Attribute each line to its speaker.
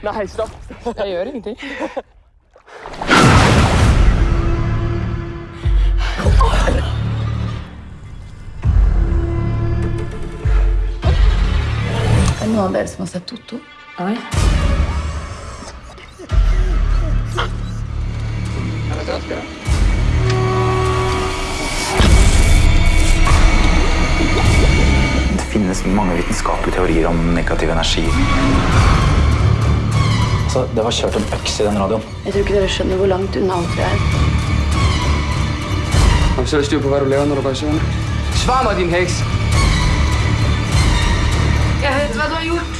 Speaker 1: kunne stopp.
Speaker 2: Jeg gjør ingenting.
Speaker 3: Er det noen av dere som har sett Totto?
Speaker 2: Nei.
Speaker 4: Det finnes mange vitenskapelige teorier om negativ energi. Altså, det var kjørt en øks i den radioen.
Speaker 3: Jeg tror ikke dere skjønner hvor langt unna alt vi er.
Speaker 1: Har du selv styr på hva du lever når du går i søvn? Svar meg, din heks!
Speaker 3: Jeg vet hva du har gjort.